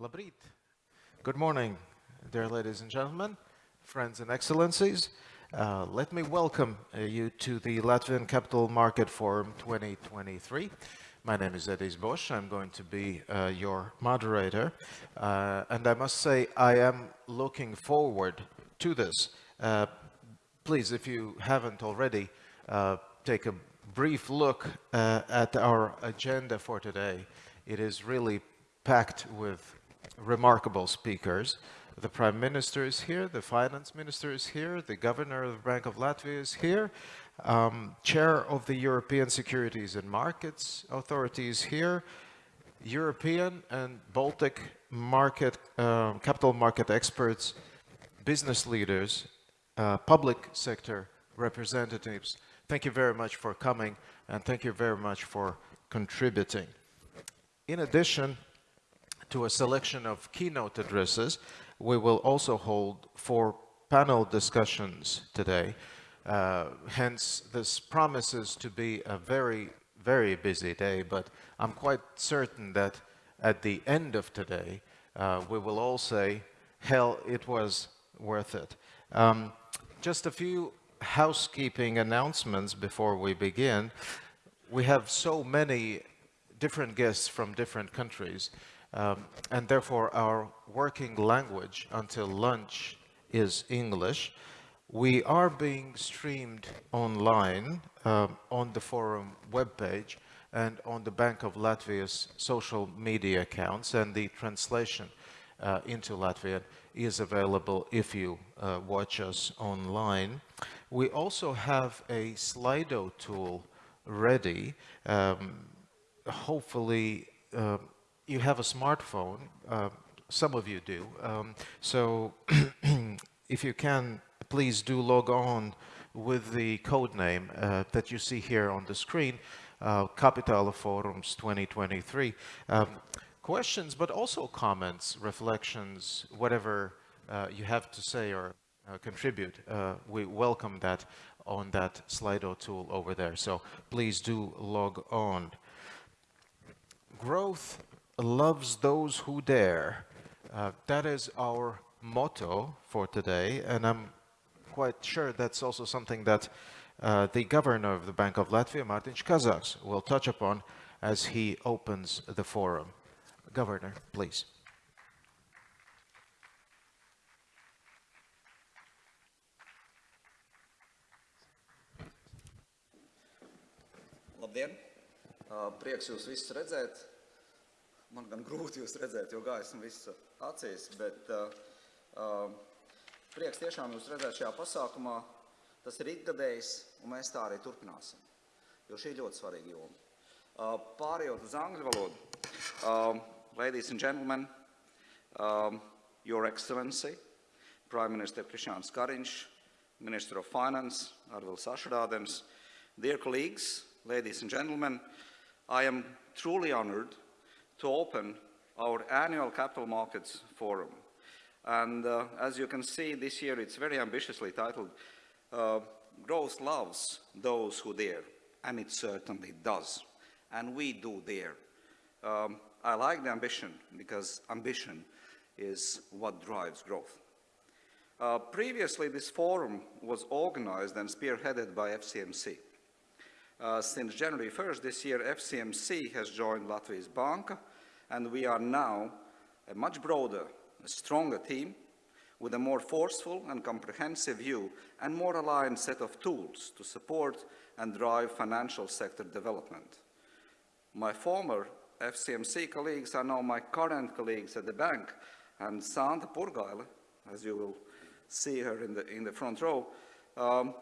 Labrit. Good morning, dear ladies and gentlemen, friends and excellencies. Uh, let me welcome uh, you to the Latvian Capital Market Forum 2023. My name is Edijs Bošs. I'm going to be uh, your moderator. Uh, and I must say, I am looking forward to this. Uh, please, if you haven't already, uh, take a brief look at our agenda for today. It is really packed with remarkable speakers. The Prime Minister is here, the Finance Minister is here, the Governor of the Bank of Latvia is here, um, Chair of the European Securities and Markets Authority is here, European and Baltic market, uh, capital market experts, business leaders, uh, public sector representatives. Thank you very much for coming and thank you very much for contributing. In addition, to a selection of keynote addresses. We will also hold four panel discussions today. Uh, hence, this promises to be a very, very busy day, but I'm quite certain that at the end of today, uh, we will all say, hell, it was worth it. Um, just a few housekeeping announcements before we begin. We have so many different guests from different countries um, and therefore our working language until lunch is English. We are being streamed online um, on the forum webpage and on the Bank of Latvia's social media accounts and the translation uh, into Latvian is available if you uh, watch us online. We also have a Slido tool ready. Um, hopefully uh, you have a smartphone, uh, some of you do, um, so if you can, please do log on with the code name uh, that you see here on the screen, uh, Capital Forums 2023. Um, questions, but also comments, reflections, whatever uh, you have to say or uh, contribute. Uh, we welcome that on that Slido tool over there. So please do log on. Growth loves those who dare. Uh, that is our motto for today, and I'm quite sure that's also something that uh, the governor of the Bank of Latvia, Mārtiņš Kazaks, will touch upon as he opens the forum. Governor, please. Labdien! Uh, prieks jūs visus redzēt. Man gan grūti jūs redzēt, jo gaisma visu acīs, bet uh, uh, prieks tiešām jūs redzēt šajā pasākumā. Tas ir ikgadējs, un mēs tā arī turpināsim, jo šī ir ļoti svarīga joma. Uh, pārējot uz angļu valodu, uh, ladies and gentlemen, um, Your Excellency, Prime Minister Krišāns Kariņš, Minister of Finance, Arvils Ašrādens, dear colleagues, ladies and gentlemen, I am truly honored to open our annual Capital Markets Forum. And uh, as you can see, this year it's very ambitiously titled, uh, Growth Loves Those Who Dare. And it certainly does. And we do dare. Um, I like the ambition because ambition is what drives growth. Uh, previously, this forum was organized and spearheaded by FCMC. Uh, since January 1st this year, FCMC has joined Latvijas Banka and we are now a much broader, a stronger team with a more forceful and comprehensive view and more aligned set of tools to support and drive financial sector development. My former FCMC colleagues are now my current colleagues at the bank, and Santa Purgaile, as you will see her in the, in the front row, um,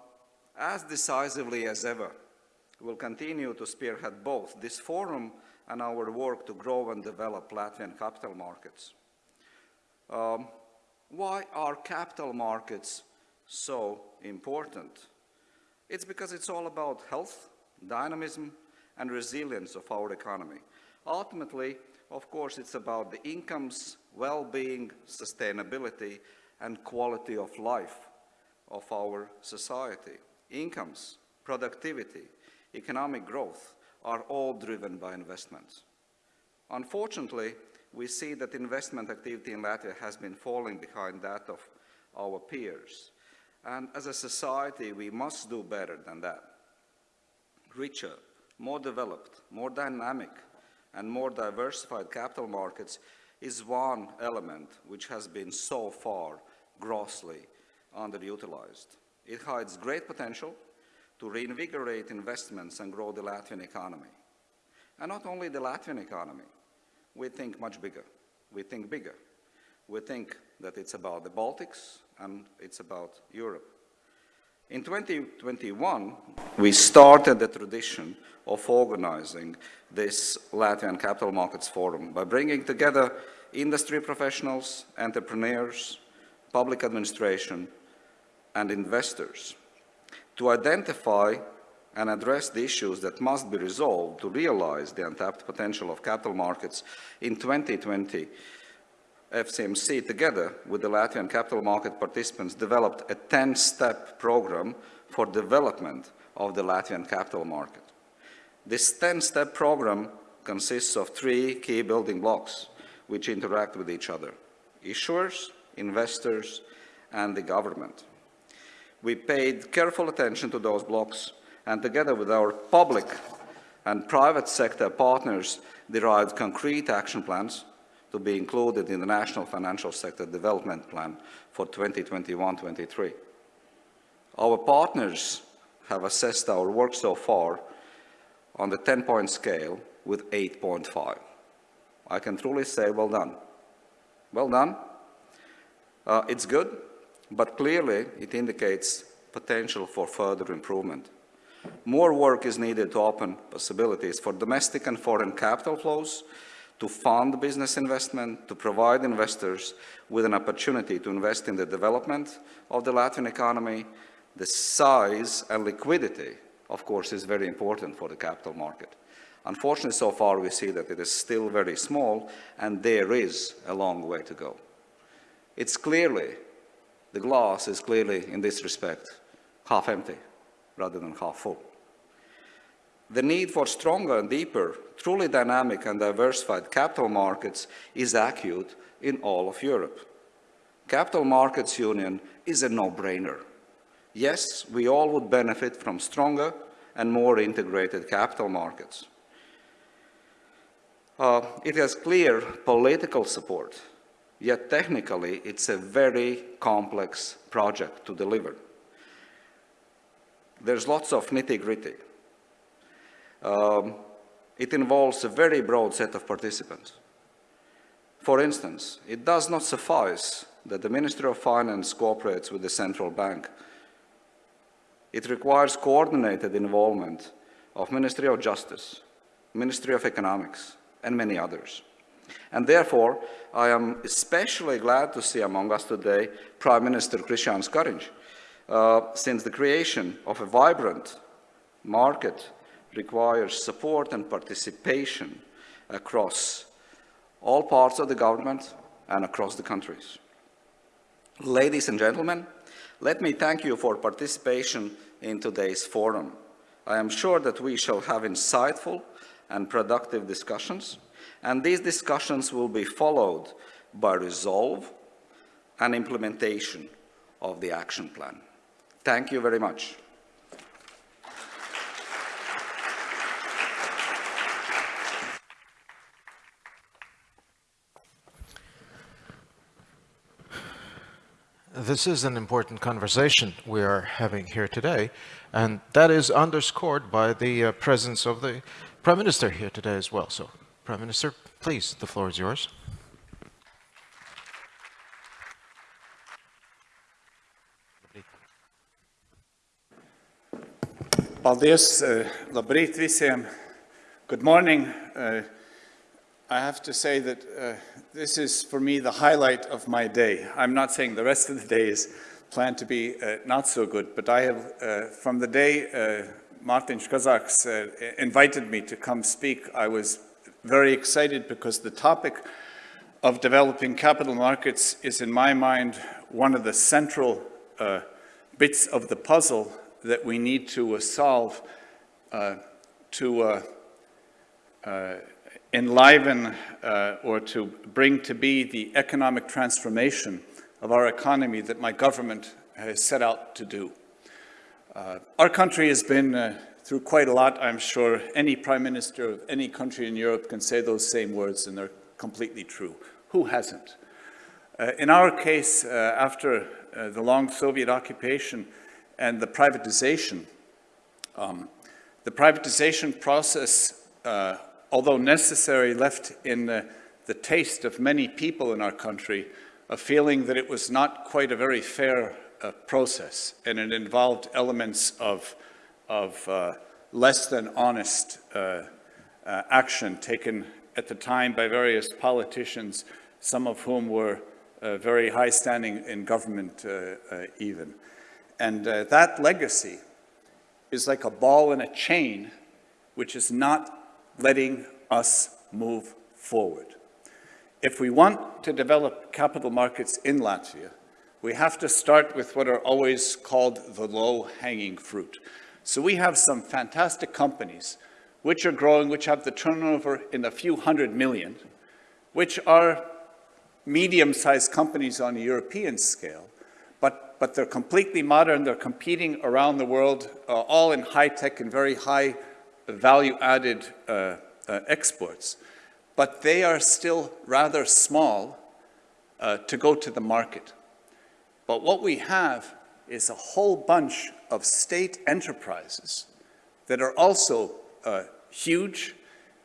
as decisively as ever, will continue to spearhead both this forum and our work to grow and develop Latvian capital markets. Um, why are capital markets so important? It's because it's all about health, dynamism, and resilience of our economy. Ultimately, of course, it's about the incomes, well-being, sustainability, and quality of life of our society. Incomes, productivity, economic growth, are all driven by investments. Unfortunately, we see that investment activity in Latvia has been falling behind that of our peers. And as a society, we must do better than that. Richer, more developed, more dynamic, and more diversified capital markets is one element which has been so far grossly underutilized. It hides great potential to reinvigorate investments and grow the Latvian economy. And not only the Latvian economy, we think much bigger. We think bigger. We think that it's about the Baltics and it's about Europe. In 2021, we started the tradition of organizing this Latvian Capital Markets Forum by bringing together industry professionals, entrepreneurs, public administration, and investors to identify and address the issues that must be resolved to realize the untapped potential of capital markets in 2020 FCMC, together with the Latvian capital market participants, developed a 10-step program for development of the Latvian capital market. This 10-step program consists of three key building blocks which interact with each other, issuers, investors, and the government. We paid careful attention to those blocks and together with our public and private sector partners derived concrete action plans to be included in the National Financial Sector Development Plan for 2021-23. Our partners have assessed our work so far on the 10-point scale with 8.5. I can truly say well done. Well done. Uh, it's good, but clearly it indicates potential for further improvement. More work is needed to open possibilities for domestic and foreign capital flows to fund business investment, to provide investors with an opportunity to invest in the development of the Latvian economy. The size and liquidity, of course, is very important for the capital market. Unfortunately, so far we see that it is still very small and there is a long way to go. It's clearly, the glass is clearly, in this respect, half empty rather than half full. The need for stronger and deeper, truly dynamic and diversified capital markets is acute in all of Europe. Capital Markets Union is a no-brainer. Yes, we all would benefit from stronger and more integrated capital markets. Uh, it has clear political support, yet technically it's a very complex project to deliver. There's lots of nitty-gritty. Um, it involves a very broad set of participants. For instance, it does not suffice that the Ministry of Finance cooperates with the central bank. It requires coordinated involvement of Ministry of Justice, Ministry of Economics, and many others. And therefore, I am especially glad to see among us today Prime Minister Krišjānis Kariņš, uh, since the creation of a vibrant market requires support and participation across all parts of the government and across the countries. Ladies and gentlemen, let me thank you for participation in today's forum. I am sure that we shall have insightful and productive discussions, and these discussions will be followed by resolve and implementation of the action plan. Thank you very much. This is an important conversation we are having here today, and that is underscored by the uh, presence of the Prime Minister here today as well. So, Prime Minister, please, the floor is yours. Paldies, uh, labrīt visiem. Good morning. Uh, I have to say that uh, this is, for me, the highlight of my day. I'm not saying the rest of the day is planned to be not so good, but I have, from the day Martin Kazaks uh, invited me to come speak, I was very excited because the topic of developing capital markets is, in my mind, one of the central uh, bits of the puzzle that we need to solve to enliven uh, or to bring to be the economic transformation of our economy that my government has set out to do. Uh, our country has been uh, through quite a lot, I'm sure. Any prime minister of any country in Europe can say those same words and they're completely true. Who hasn't? Uh, in our case, uh, after uh, the long Soviet occupation and the privatization, um, the privatization process, uh, although necessary, left in the, the taste of many people in our country a feeling that it was not quite a very fair uh, process and it involved elements of, of uh, less than honest uh, uh, action taken at the time by various politicians, some of whom were uh, very high standing in government even. And that legacy is like a ball in a chain which is not letting us move forward. If we want to develop capital markets in Latvia, we have to start with what are always called the low-hanging fruit. So we have some fantastic companies which are growing, which have the turnover in a few hundred million, which are medium-sized companies on a European scale, but, but they're completely modern, they're competing around the world, uh, all in high-tech and very high value-added uh, uh, exports. But they are still rather small uh, to go to the market. But what we have is a whole bunch of state enterprises that are also uh, huge,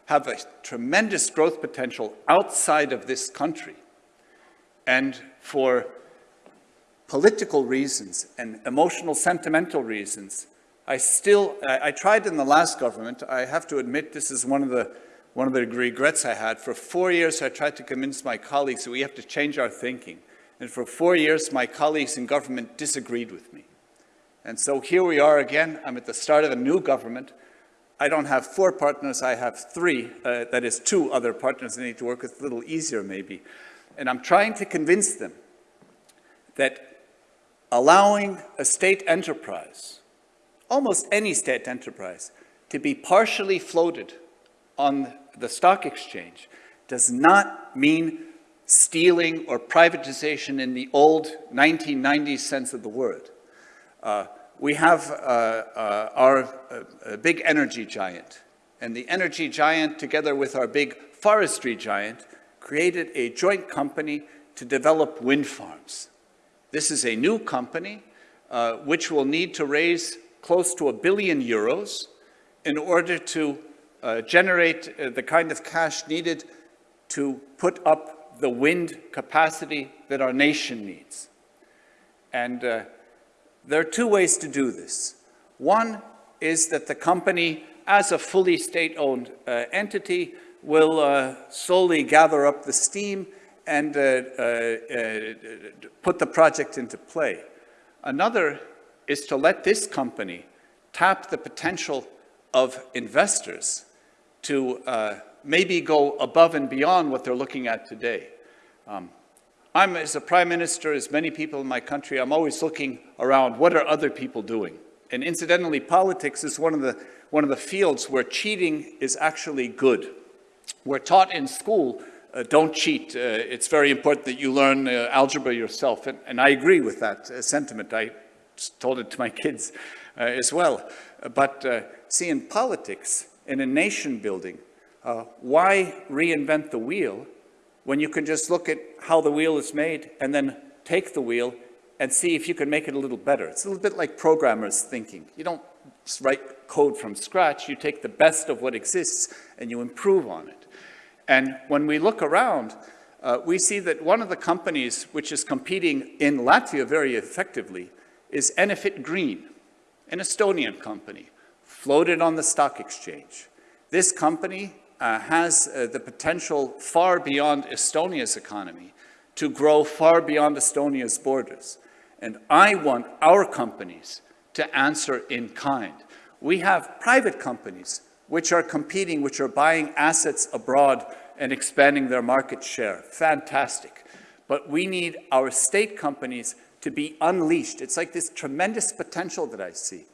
have a tremendous growth potential outside of this country. And for political reasons and emotional, sentimental reasons, I still, I, I, tried in the last government, I have to admit this is one of the one of the regrets I had. For four years, I tried to convince my colleagues that we have to change our thinking. And for four years, my colleagues in government disagreed with me. And so here we are again. I'm at the start of a new government. I don't have four partners, I have three. Uh, that is two other partners I need to work with, a little easier maybe. And I'm trying to convince them that allowing a state enterprise almost any state enterprise, to be partially floated on the stock exchange does not mean stealing or privatization in the old 1990s sense of the word. Uh, we have uh, uh, our uh, big energy giant, and the energy giant, together with our big forestry giant, created a joint company to develop wind farms. This is a new company uh, which will need to raise close to a billion euros in order to uh, generate uh, the kind of cash needed to put up the wind capacity that our nation needs. And uh, there are two ways to do this. One is that the company, as a fully state-owned uh, entity, will uh, slowly gather up the steam and uh, put the project into play. Another is to let this company tap the potential of investors to uh, maybe go above and beyond what they're looking at today. Um, I'm, as a prime minister, as many people in my country, I'm always looking around, what are other people doing? And incidentally, politics is one of the, one of the fields where cheating is actually good. We're taught in school, uh, don't cheat. Uh, it's very important that you learn uh, algebra yourself. And, and, I agree with that uh, sentiment. I told it to my kids uh, as well. But uh, see, in politics, in a nation building, uh, why reinvent the wheel when you can just look at how the wheel is made and then take the wheel and see if you can make it a little better. It's a little bit like programmers thinking. You don't write code from scratch, you take the best of what exists and you improve on it. And when we look around, uh, we see that one of the companies which is competing in Latvia very effectively is Enefit Green, an Estonian company, floated on the stock exchange. This company uh, has uh, the potential far beyond Estonia's economy to grow far beyond Estonia's borders. And I want our companies to answer in kind. We have private companies which are competing, which are buying assets abroad and expanding their market share. Fantastic. But we need our state companies to be unleashed. It's like this tremendous potential that I see.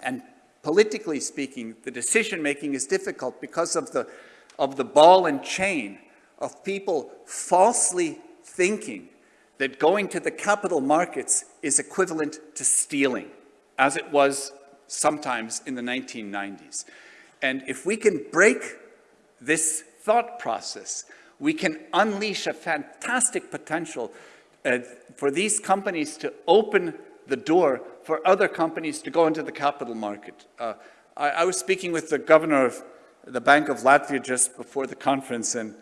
And politically speaking, the decision making is difficult because of the, of the ball and chain of people falsely thinking that going to the capital markets is equivalent to stealing, as it was sometimes in the 1990s. And if we can break this thought process, we can unleash a fantastic potential uh, for these companies to open the door for other companies to go into the capital market. Uh, I, I, was speaking with the governor of the Bank of Latvia just before the conference, and,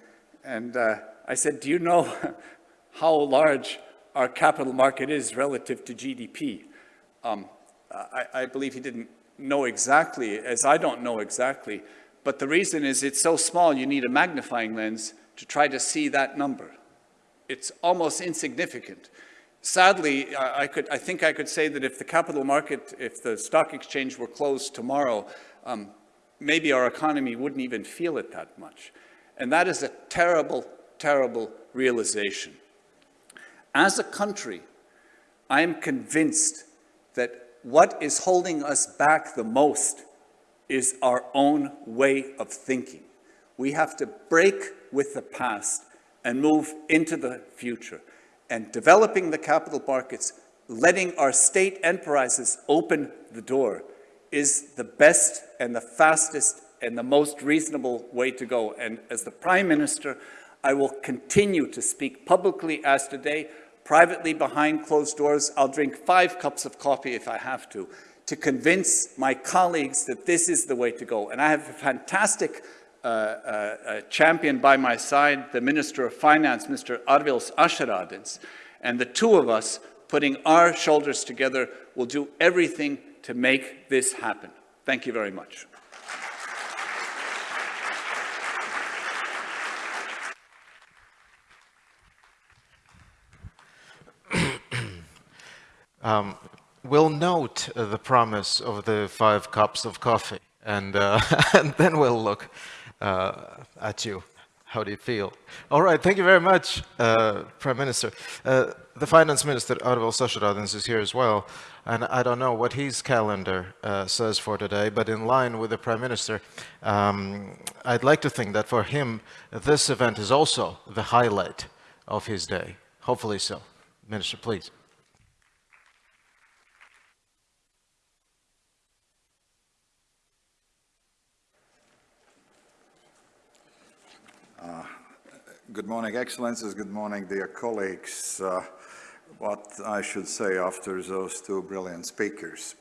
and uh, I said, do you know how large our capital market is relative to GDP? Um, I, I believe he didn't know exactly, as I don't know exactly, but the reason is it's so small you need a magnifying lens to try to see that number. It's almost insignificant. Sadly, I, could, I think I could say that if the capital market, if the stock exchange were closed tomorrow, um, maybe our economy wouldn't even feel it that much. And that is a terrible, terrible realization. As a country, I am convinced that what is holding us back the most is our own way of thinking. We have to break with the past and move into the future. And developing the capital markets, letting our state enterprises open the door is the best and the fastest and the most reasonable way to go. And as the Prime Minister, I will continue to speak publicly as today, privately behind closed doors. I'll drink five cups of coffee if I have to, to convince my colleagues that this is the way to go. And I have a fantastic champion by my side, the Minister of Finance, Mr. Arvils Ašeradens, and the two of us putting our shoulders together will do everything to make this happen. Thank you very much. um, we'll note the promise of the five cups of coffee and, uh, and then we'll look uh, at you. How do you feel? All right, thank you very much, uh, Prime Minister. Uh, the Finance Minister, Arvils Ašeradens, is here as well, and I don't know what his calendar uh, says for today, but in line with the Prime Minister, um, I'd like to think that for him, this event is also the highlight of his day. Hopefully so. Minister, please. Good morning, Excellencies. Good morning, dear colleagues. Uh, what I should say after those two brilliant speakers.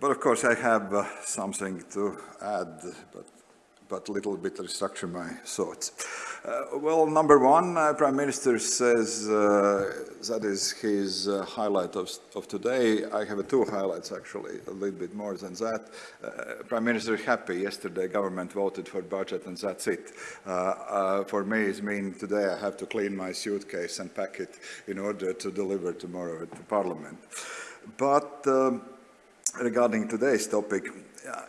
But of course, I have uh, something to add, but but a little bit restructure my thoughts. Uh, well, number one, uh, Prime Minister says uh, that is his uh, highlight of, of today. I have two highlights actually, a little bit more than that. Uh, Prime Minister happy yesterday government voted for budget and that's it. Uh, for me, it means today I have to clean my suitcase and pack it in order to deliver tomorrow the Parliament. But um, regarding today's topic,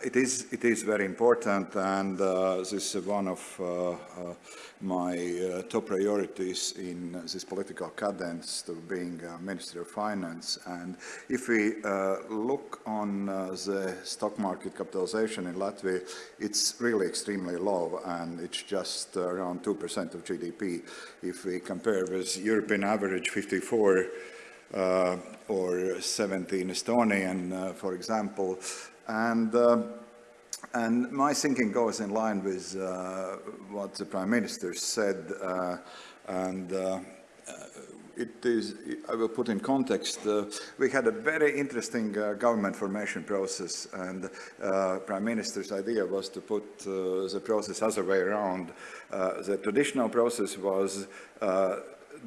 it is it is very important, and uh, this is one of uh, uh, my uh, top priorities in this political cadence to being Minister of Finance. And if we uh, look on uh, the stock market capitalization in Latvia, it's really extremely low, and it's just around two percent of GDP. If we compare with European average, 54. Or 17 Estonian, for example, and, uh, and my thinking goes in line with uh, what the Prime Minister said. Uh, and uh, it is, I will put in context, uh, we had a very interesting uh, government formation process and uh, Prime Minister's idea was to put the process other way around. the traditional process was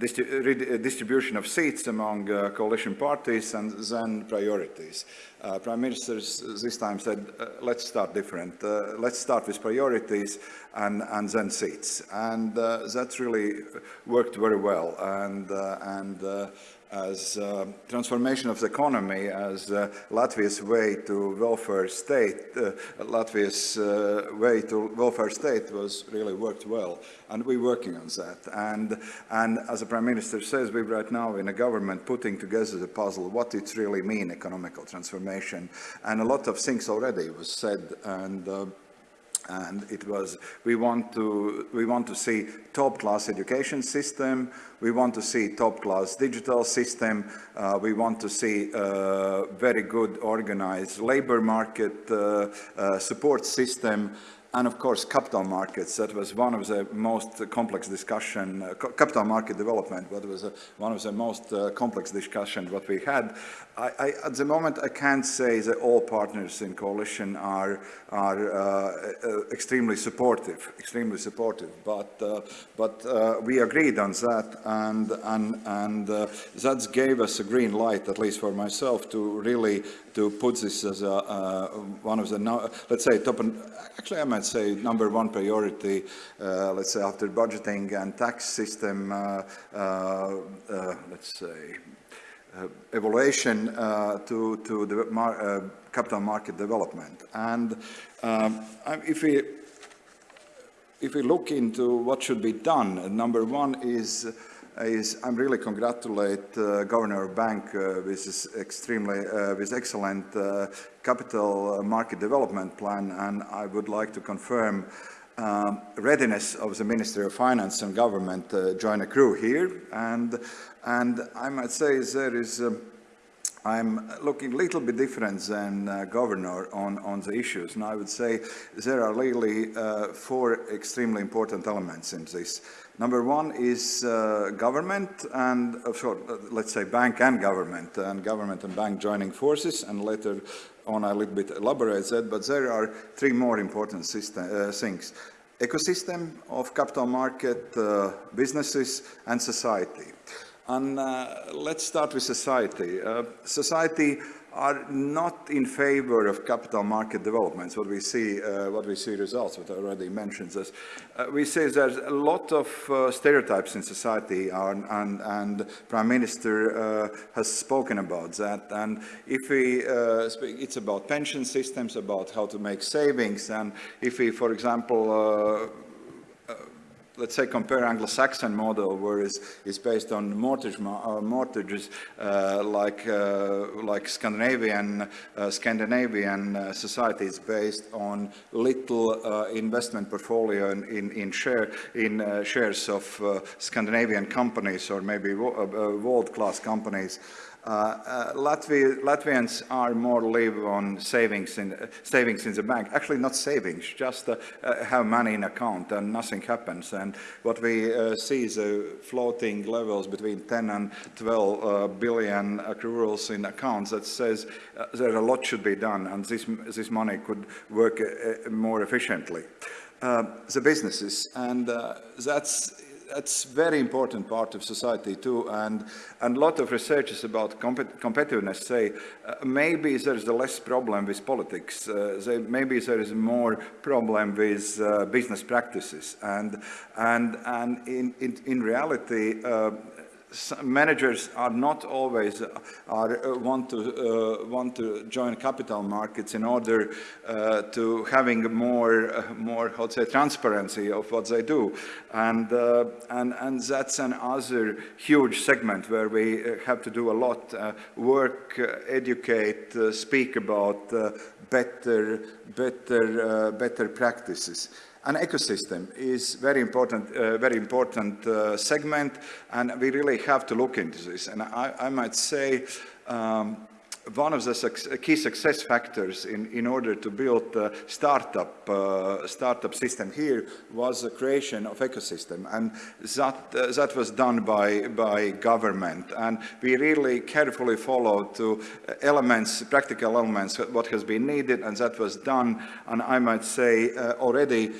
distribution of seats among uh, coalition parties and then priorities. Uh, Prime Minister this time said, uh, let's start different. Uh, let's start with priorities and, and then seats. And uh, that really worked very well. And, uh, and as uh, transformation of the economy as uh, Latvia's way to welfare state, uh, Latvia's uh, way to welfare state was really worked well, and we're working on that. And, and as the Prime Minister says, we're right now in a government putting together the puzzle, what it really mean, economical transformation. And a lot of things already was said, and uh, and it was we want to we want to see top class education system. We want to see top class digital system. Uh, we want to see uh, very good organized labor market uh, uh support system. And of course capital markets. That was one of the most complex discussion uh, capital market development what was uh, one of the most uh, complex discussions what we had I, I, at the moment I can't say that all partners in coalition are are uh, uh, extremely supportive extremely supportive but uh, but we agreed on that and and and that gave us a green light at least for myself to really to put this as a, one of the let's say top and actually I might say number one priority let's say after budgeting and tax system let's say uh, evaluation uh, to, to the mar uh, capital market development. And um, if we if we look into what should be done, number one is is I'm really congratulate uh, Governor Bank uh, with this extremely uh, with excellent capital market development plan, and I would like to confirm um, readiness of the Ministry of Finance and Government uh, join a crew here. And, and I might say there is, uh, I'm looking a little bit different than uh, Governor on, on the issues. And I would say there are really uh, four extremely important elements in this. Number one is uh, government and, uh, sorry, let's say bank and government, and government and bank joining forces, and later on a little bit elaborate that, but there are three more important system, uh, things. Ecosystem of capital market, uh, businesses and society. And uh, let's start with society. Society are not in favor of capital market developments. What we see, uh, what we see results, what I already mentioned this. Uh, we say there's a lot of uh, stereotypes in society, and, and, and Prime Minister uh, has spoken about that. And if we uh, speak, it's about pension systems, about how to make savings, and if we, for example, uh, let's say compare Anglo-Saxon model where it's, it's based on mortgage, uh, mortgages uh, like, uh, like Scandinavian, uh, Scandinavian uh, societies based on little uh, investment portfolio in, in, in, share, in shares of Scandinavian companies or maybe world-class companies. Uh, uh, Latvia, Latvians are more live on savings in, uh, savings in the bank. Actually, not savings, just uh, uh, have money in account and nothing happens. And what we uh, see is floating levels between 10 and 12 billion accruals in accounts that says that a lot should be done and this, this money could work more efficiently. the businesses, and that's that's very important part of society too. And, and a lot of researchers about compet competitiveness say uh, maybe there's a less problem with politics. Uh, they, maybe there is more problem with uh, business practices. And, and, and in, in, in reality, uh, managers are not always uh, are, uh, want to uh, want to join capital markets in order uh, to having more uh, more how to say transparency of what they do. And uh, and and that's another huge segment where we have to do a lot work educate speak about better better better practices an ecosystem is very important, uh, very important uh, segment, and we really have to look into this. And I, I might say um, one of the key success factors in, in order to build a startup, uh, startup system here was the creation of ecosystem. And that, uh, that was done by, by government. And we really carefully followed to elements, practical elements, what has been needed, and that was done. And I might say uh, already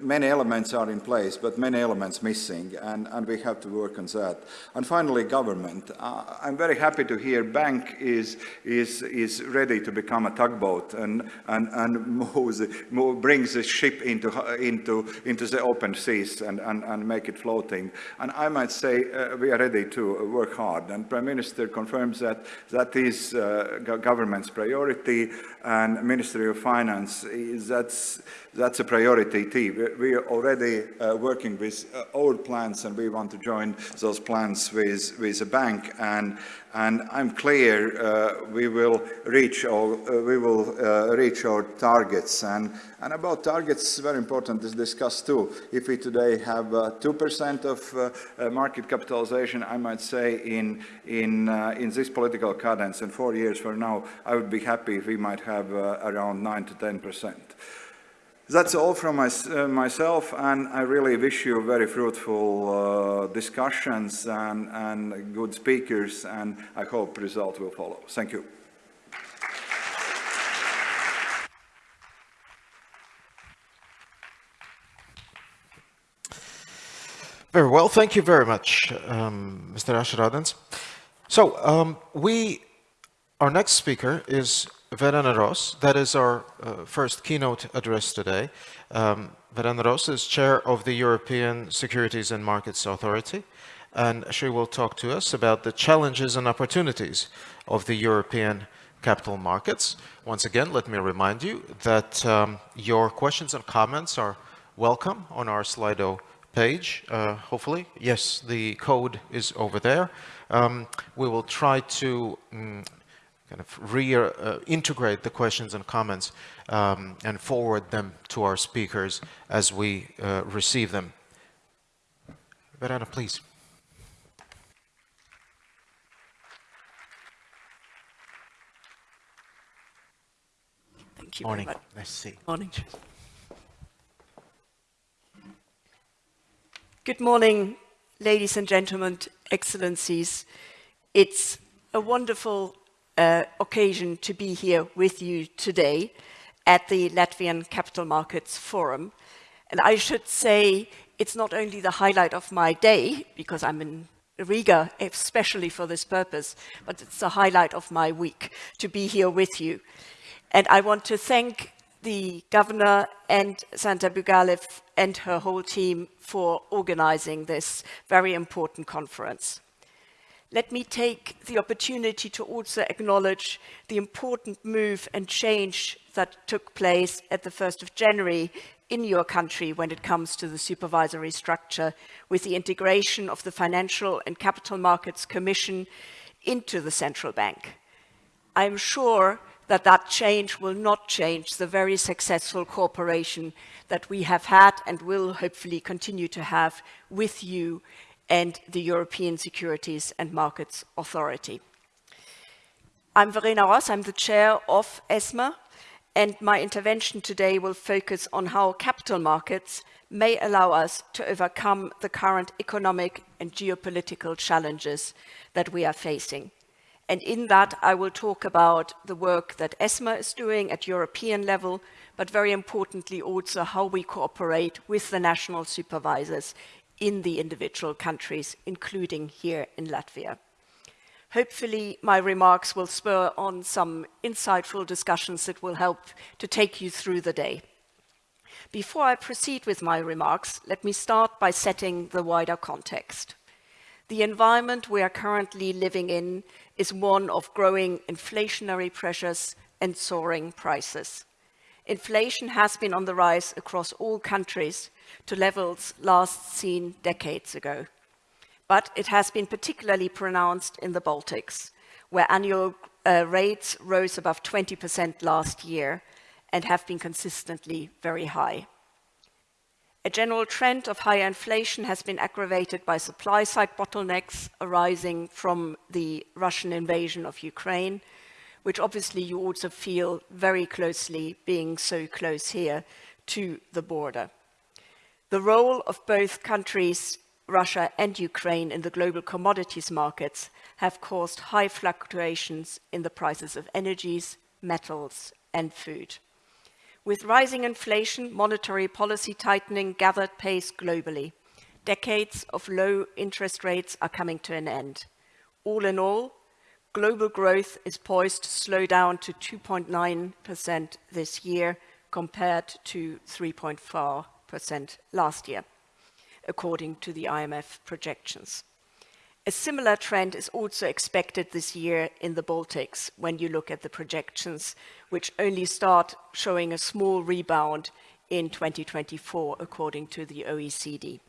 many elements are in place, but many elements missing, and, and we have to work on that. And finally, government. Uh, I'm very happy to hear bank is is, is ready to become a tugboat and, and, and moves, move, brings the ship into, into, into the open seas and, and, and make it floating. And I might say uh, we are ready to work hard. And Prime Minister confirms that that is uh, government's priority and Ministry of Finance, is, that's, that's a priority too. We are already uh, working with uh, old plans and we want to join those plans with, with a bank and, and I'm clear uh, we will reach our, uh, we will uh, reach our targets. And, and about targets, very important to discuss too. If we today have 2% of market capitalization, I might say in, in, in this political cadence, in four years from now, I would be happy if we might have around 9 to 10%. That's all from my, uh, myself, and I really wish you very fruitful uh, discussions and, and good speakers, and I hope result will follow. Thank you. Very well, thank you very much, um, Mr. Ašeradens. So um, we, our next speaker is Verena Ross, that is our uh, first keynote address today. Um, Verena Ross is chair of the European Securities and Markets Authority, and she will talk to us about the challenges and opportunities of the European capital markets. Once again, let me remind you that um, your questions and comments are welcome on our Slido page, uh, hopefully. Yes, the code is over there. Um, we will try to um, kind of reintegrate uh, the questions and comments um, and forward them to our speakers as we uh, receive them. Verena, please. Thank you Morning. Nice to see you. Morning. Good morning, ladies and gentlemen, excellencies. It's a wonderful uh, occasion to be here with you today at the Latvian Capital Markets Forum. And I should say it's not only the highlight of my day, because I'm in Riga especially for this purpose, but it's the highlight of my week to be here with you. And I want to thank the governor and Santa Purgaile and her whole team for organizing this very important conference let me take the opportunity to also acknowledge the important move and change that took place at the 1st of January in your country when it comes to the supervisory structure with the integration of the Financial and Capital Markets Commission into the central bank. I'm sure that that change will not change the very successful cooperation that we have had and will hopefully continue to have with you and the European Securities and Markets Authority. I'm Verena Ross, I'm the chair of ESMA, and my intervention today will focus on how capital markets may allow us to overcome the current economic and geopolitical challenges that we are facing. And in that, I will talk about the work that ESMA is doing at European level, but very importantly also how we cooperate with the national supervisors in the individual countries, including here in Latvia. Hopefully, my remarks will spur on some insightful discussions that will help to take you through the day. Before I proceed with my remarks, let me start by setting the wider context. The environment we are currently living in is one of growing inflationary pressures and soaring prices. Inflation has been on the rise across all countries, to levels last seen decades ago. But it has been particularly pronounced in the Baltics, where annual uh, rates rose above 20% last year and have been consistently very high. A general trend of higher inflation has been aggravated by supply-side bottlenecks arising from the Russian invasion of Ukraine, which obviously you also feel very closely being so close here to the border. The role of both countries, Russia and Ukraine, in the global commodities markets have caused high fluctuations in the prices of energies, metals and food. With rising inflation, monetary policy tightening gathered pace globally. Decades of low interest rates are coming to an end. All in all, global growth is poised to slow down to 2.9% this year compared to 3.4 percent last year, according to the IMF projections. A similar trend is also expected this year in the Baltics when you look at the projections, which only start showing a small rebound in 2024, according to the OECD,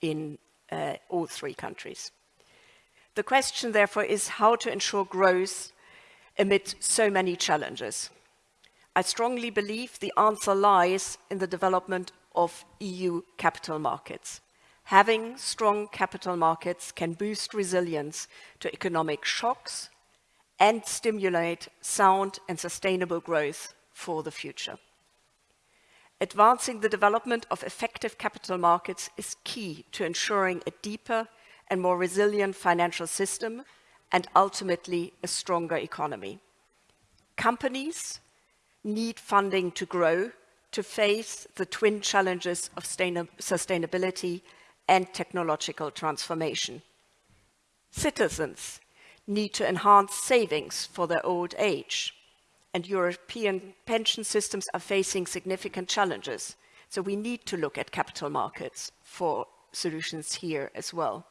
in uh, all three countries. The question, therefore, is how to ensure growth amid so many challenges? I strongly believe the answer lies in the development of EU capital markets. Having strong capital markets can boost resilience to economic shocks and stimulate sound and sustainable growth for the future. Advancing the development of effective capital markets is key to ensuring a deeper and more resilient financial system and ultimately a stronger economy. Companies need funding to grow to face the twin challenges of sustainability and technological transformation. Citizens need to enhance savings for their old age and European pension systems are facing significant challenges. So we need to look at capital markets for solutions here as well.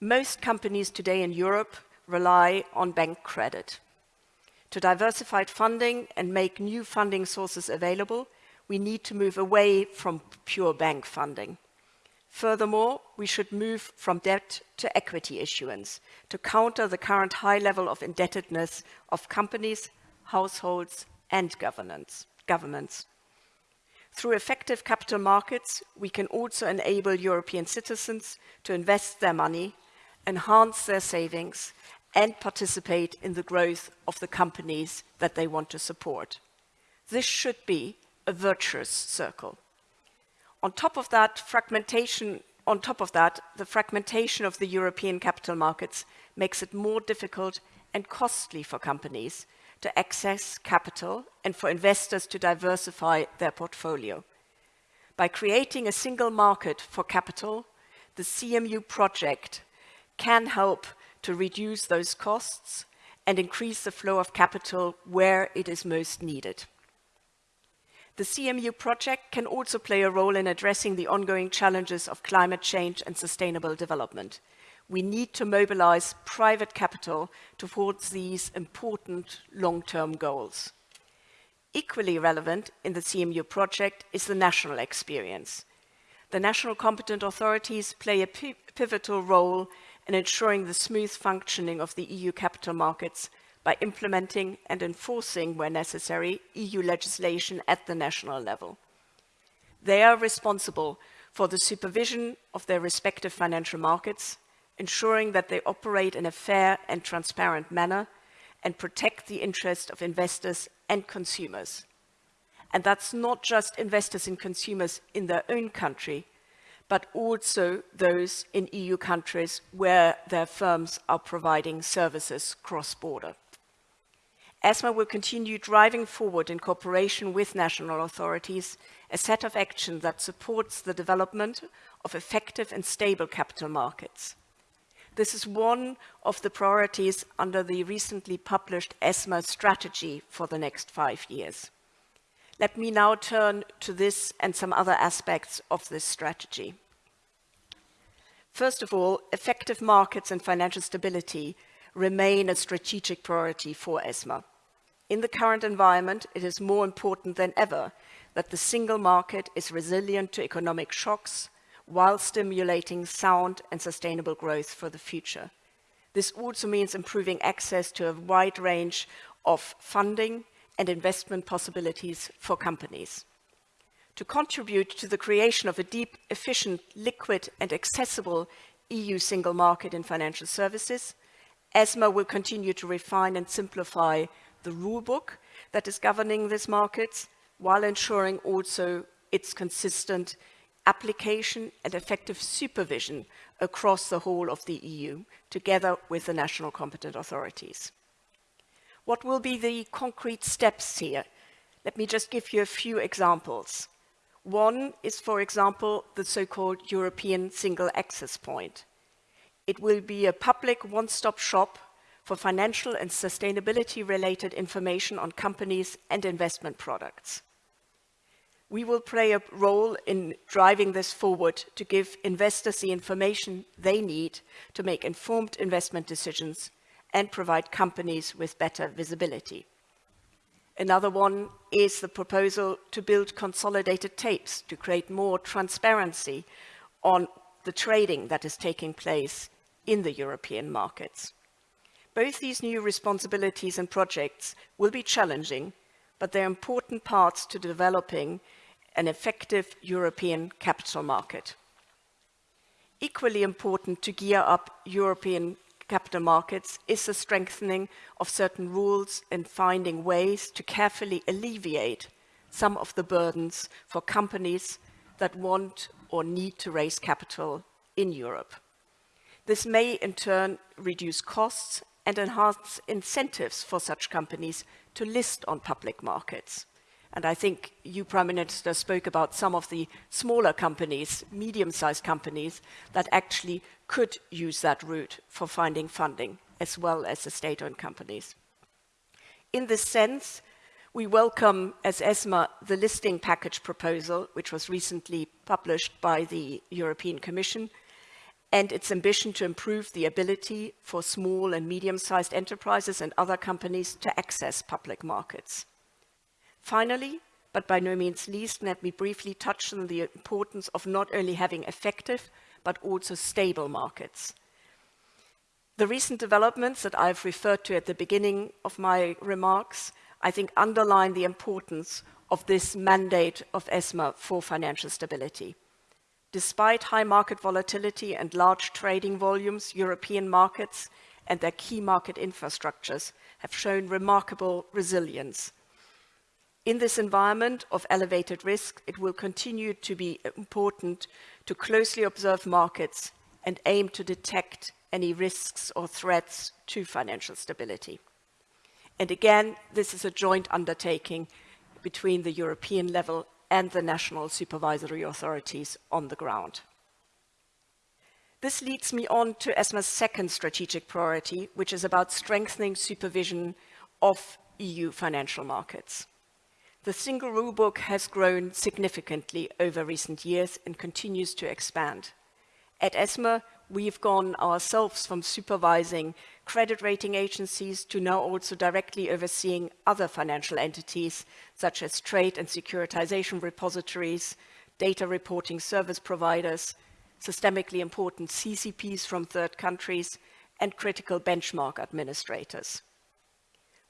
Most companies today in Europe rely on bank credit. To diversify funding and make new funding sources available, we need to move away from pure bank funding. Furthermore, we should move from debt to equity issuance to counter the current high level of indebtedness of companies, households and governments. Through effective capital markets, we can also enable European citizens to invest their money, enhance their savings and participate in the growth of the companies that they want to support. This should be a virtuous circle. On top of that, fragmentation, on top of that, the fragmentation of the European capital markets makes it more difficult and costly for companies to access capital and for investors to diversify their portfolio. By creating a single market for capital, the CMU project can help to reduce those costs and increase the flow of capital where it is most needed. The CMU project can also play a role in addressing the ongoing challenges of climate change and sustainable development. We need to mobilize private capital towards these important long-term goals. Equally relevant in the CMU project is the national experience. The national competent authorities play a pivotal role in ensuring the smooth functioning of the EU capital markets by implementing and enforcing, where necessary, EU legislation at the national level. They are responsible for the supervision of their respective financial markets, ensuring that they operate in a fair and transparent manner and protect the interest of investors and consumers. And that's not just investors and consumers in their own country, but also those in EU countries where their firms are providing services cross-border. ESMA will continue driving forward in cooperation with national authorities a set of action that supports the development of effective and stable capital markets. This is one of the priorities under the recently published ESMA strategy for the next five years. Let me now turn to this and some other aspects of this strategy. First of all, effective markets and financial stability remain a strategic priority for ESMA. In the current environment, it is more important than ever that the single market is resilient to economic shocks while stimulating sound and sustainable growth for the future. This also means improving access to a wide range of funding and investment possibilities for companies. To contribute to the creation of a deep, efficient, liquid and accessible EU single market in financial services, ESMA will continue to refine and simplify the rulebook that is governing these markets while ensuring also its consistent application and effective supervision across the whole of the EU, together with the national competent authorities. What will be the concrete steps here? Let me just give you a few examples. One is, for example, the so-called European Single Access Point. It will be a public one-stop shop for financial and sustainability-related information on companies and investment products. We will play a role in driving this forward to give investors the information they need to make informed investment decisions and provide companies with better visibility. Another one is the proposal to build consolidated tapes to create more transparency on the trading that is taking place in the European markets. Both these new responsibilities and projects will be challenging, but they're important parts to developing an effective European capital market. Equally important to gear up European capital markets is the strengthening of certain rules and finding ways to carefully alleviate some of the burdens for companies that want or need to raise capital in Europe. This may in turn reduce costs and enhance incentives for such companies to list on public markets. And I think you, Prime Minister, spoke about some of the smaller companies, medium-sized companies, that actually could use that route for finding funding, as well as the state-owned companies. In this sense, we welcome, as ESMA, the listing package proposal, which was recently published by the European Commission, and its ambition to improve the ability for small and medium-sized enterprises and other companies to access public markets. Finally, but by no means least, let me briefly touch on the importance of not only having effective, but also stable markets. The recent developments that I've referred to at the beginning of my remarks, I think underline the importance of this mandate of ESMA for financial stability. Despite high market volatility and large trading volumes, European markets and their key market infrastructures have shown remarkable resilience in this environment of elevated risk, it will continue to be important to closely observe markets and aim to detect any risks or threats to financial stability. And again, this is a joint undertaking between the European level and the national supervisory authorities on the ground. This leads me on to ESMA's second strategic priority, which is about strengthening supervision of EU financial markets. The single rulebook has grown significantly over recent years and continues to expand. At ESMA, we've gone ourselves from supervising credit rating agencies to now also directly overseeing other financial entities such as trade and securitization repositories, data reporting service providers, systemically important CCPs from third countries, and critical benchmark administrators.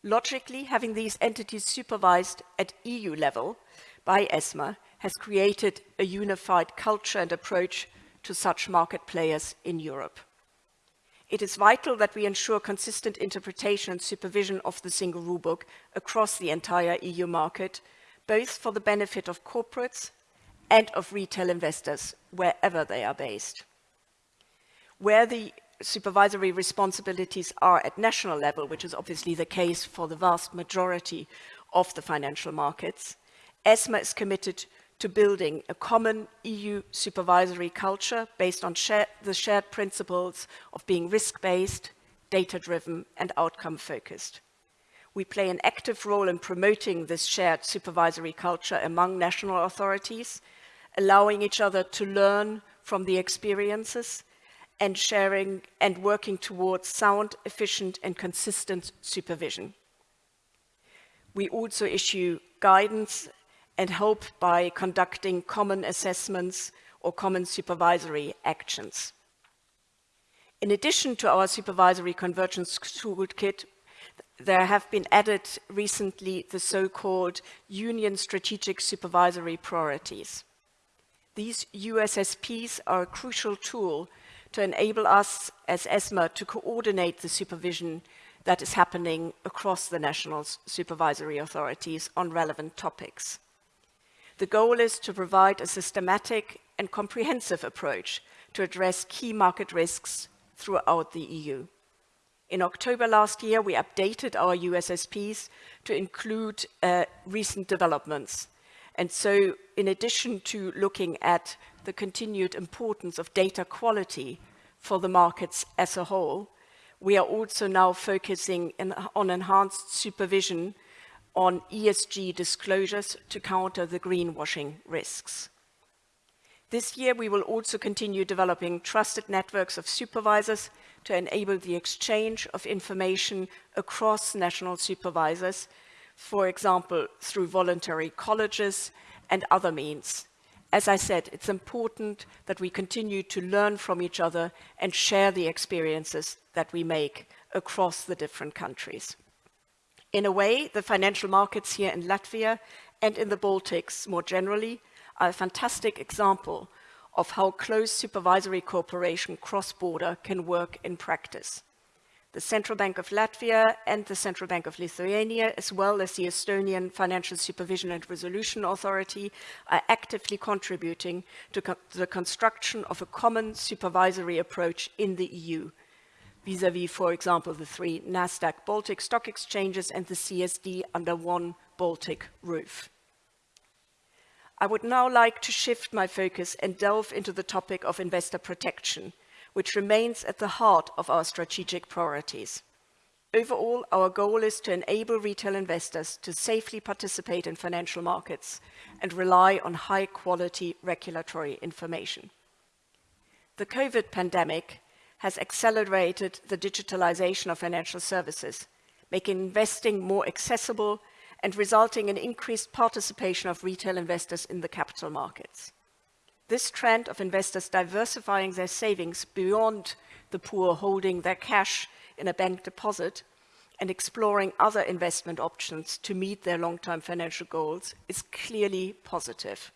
Logically, having these entities supervised at EU level by ESMA has created a unified culture and approach to such market players in Europe. It is vital that we ensure consistent interpretation and supervision of the single rulebook across the entire EU market, both for the benefit of corporates and of retail investors, wherever they are based. Where the supervisory responsibilities are at national level, which is obviously the case for the vast majority of the financial markets, ESMA is committed to building a common EU supervisory culture based on share, the shared principles of being risk-based, data-driven and outcome-focused. We play an active role in promoting this shared supervisory culture among national authorities, allowing each other to learn from the experiences and sharing and working towards sound, efficient and consistent supervision. We also issue guidance and help by conducting common assessments or common supervisory actions. In addition to our supervisory convergence toolkit, there have been added recently the so-called Union Strategic Supervisory Priorities. These USSPs are a crucial tool to enable us as ESMA to coordinate the supervision that is happening across the national supervisory authorities on relevant topics. The goal is to provide a systematic and comprehensive approach to address key market risks throughout the EU. In October last year, we updated our USSPs to include uh, recent developments. And so in addition to looking at the continued importance of data quality for the markets as a whole, we are also now focusing in, on enhanced supervision on ESG disclosures to counter the greenwashing risks. This year, we will also continue developing trusted networks of supervisors to enable the exchange of information across national supervisors, for example, through voluntary colleges and other means. As I said, it's important that we continue to learn from each other and share the experiences that we make across the different countries. In a way, the financial markets here in Latvia and in the Baltics more generally are a fantastic example of how close supervisory cooperation cross-border can work in practice. The Central Bank of Latvia and the Central Bank of Lithuania, as well as the Estonian Financial Supervision and Resolution Authority, are actively contributing to co the construction of a common supervisory approach in the EU, vis-à-vis, -vis, for example, the three Nasdaq Baltic stock exchanges and the CSD under one Baltic roof. I would now like to shift my focus and delve into the topic of investor protection, which remains at the heart of our strategic priorities. Overall, our goal is to enable retail investors to safely participate in financial markets and rely on high-quality regulatory information. The COVID pandemic has accelerated the digitalization of financial services, making investing more accessible and resulting in increased participation of retail investors in the capital markets. This trend of investors diversifying their savings beyond the poor holding their cash in a bank deposit and exploring other investment options to meet their long-term financial goals is clearly positive.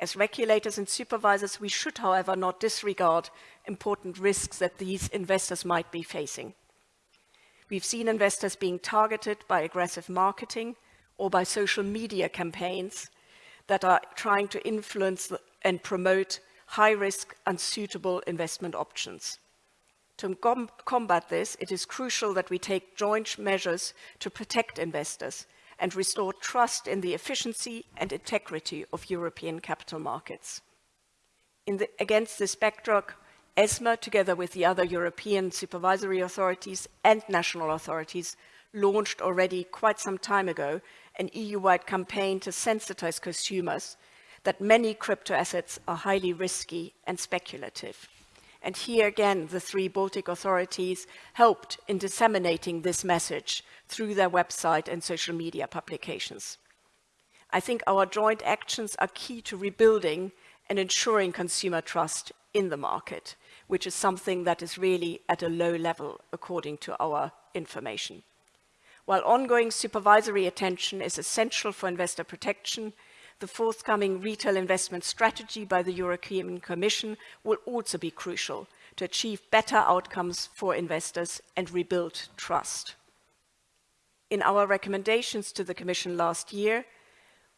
As regulators and supervisors, we should, however, not disregard important risks that these investors might be facing. We've seen investors being targeted by aggressive marketing or by social media campaigns that are trying to influence and promote high-risk, unsuitable investment options. To com combat this, it is crucial that we take joint measures to protect investors and restore trust in the efficiency and integrity of European capital markets. The, against this backdrop, ESMA, together with the other European supervisory authorities and national authorities, launched already quite some time ago an EU-wide campaign to sensitize consumers that many crypto assets are highly risky and speculative. And here again, the three Baltic authorities helped in disseminating this message through their website and social media publications. I think our joint actions are key to rebuilding and ensuring consumer trust in the market, which is something that is really at a low level according to our information. While ongoing supervisory attention is essential for investor protection, the forthcoming retail investment strategy by the European Commission will also be crucial to achieve better outcomes for investors and rebuild trust. In our recommendations to the Commission last year,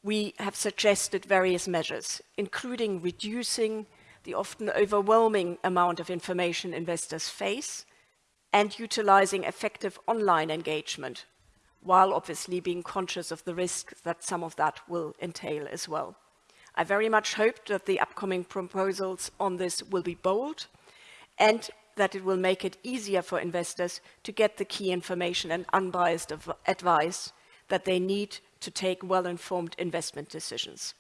we have suggested various measures, including reducing the often overwhelming amount of information investors face and utilizing effective online engagement while obviously being conscious of the risk that some of that will entail as well. I very much hope that the upcoming proposals on this will be bold and that it will make it easier for investors to get the key information and unbiased advice that they need to take well-informed investment decisions.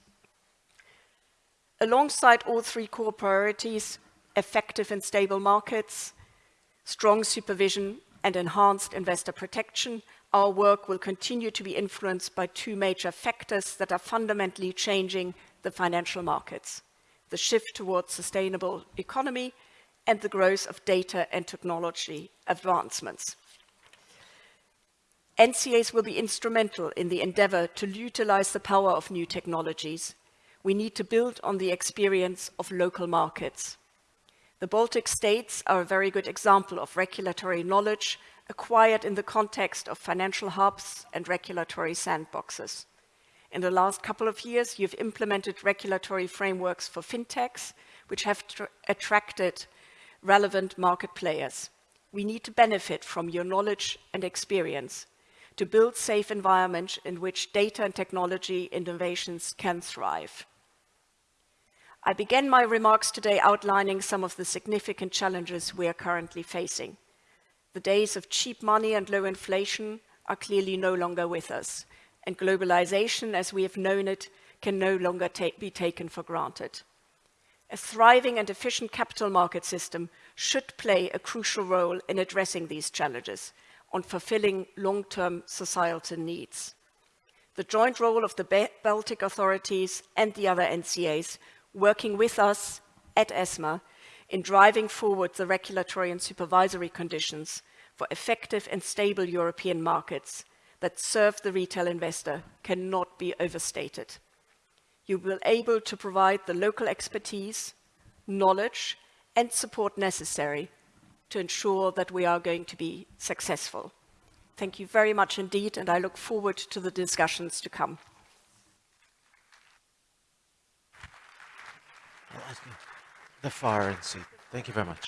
Alongside all three core priorities, effective and stable markets, strong supervision and enhanced investor protection, our work will continue to be influenced by two major factors that are fundamentally changing the financial markets, the shift towards sustainable economy and the growth of data and technology advancements. NCAs will be instrumental in the endeavor to utilize the power of new technologies. We need to build on the experience of local markets. The Baltic states are a very good example of regulatory knowledge acquired in the context of financial hubs and regulatory sandboxes. In the last couple of years, you've implemented regulatory frameworks for fintechs, which have attracted relevant market players. We need to benefit from your knowledge and experience to build safe environments in which data and technology innovations can thrive. I began my remarks today outlining some of the significant challenges we are currently facing. The days of cheap money and low inflation are clearly no longer with us, and globalization, as we have known it, can no longer ta be taken for granted. A thriving and efficient capital market system should play a crucial role in addressing these challenges on fulfilling long-term societal needs. The joint role of the Baltic authorities and the other NCAs working with us at ESMA in driving forward the regulatory and supervisory conditions for effective and stable European markets that serve the retail investor cannot be overstated. You will be able to provide the local expertise, knowledge, and support necessary to ensure that we are going to be successful. Thank you very much indeed, and I look forward to the discussions to come. The fire and seat. Thank you very much.